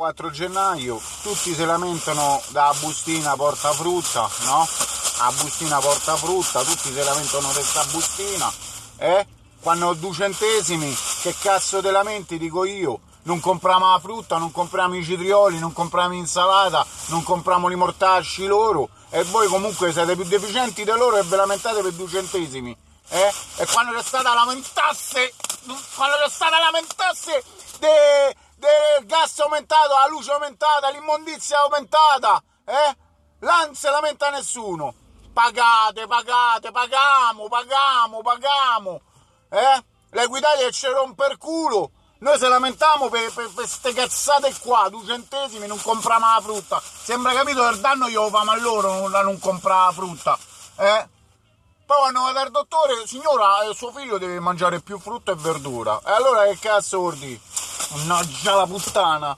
4 gennaio, tutti si lamentano da bustina porta frutta, no? A bustina porta frutta, tutti si lamentano di questa bustina, eh? Quando ho due centesimi, che cazzo te lamenti, dico io? Non compriamo la frutta, non compriamo i citrioli, non compriamo l'insalata, non compriamo i mortacci loro, e voi comunque siete più deficienti di loro e ve lamentate per due centesimi, eh? E quando c'è stata lamentasse, quando c'è stata lamentasse de del gas aumentato, la luce aumentata, l'immondizia aumentata, eh? Là non si lamenta nessuno. Pagate, pagate, pagamo, pagamo, pagamo, eh? L'Equitalia ci rompe il culo. Noi se lamentiamo per queste cazzate qua, due centesimi, non compriamo la frutta. Sembra capito che il danno glielo famo a loro non, non comprare la frutta, eh? Poi quando va dal dottore, signora, eh, suo figlio deve mangiare più frutta e verdura. E allora che cazzo vuol? Mannaggia la puttana!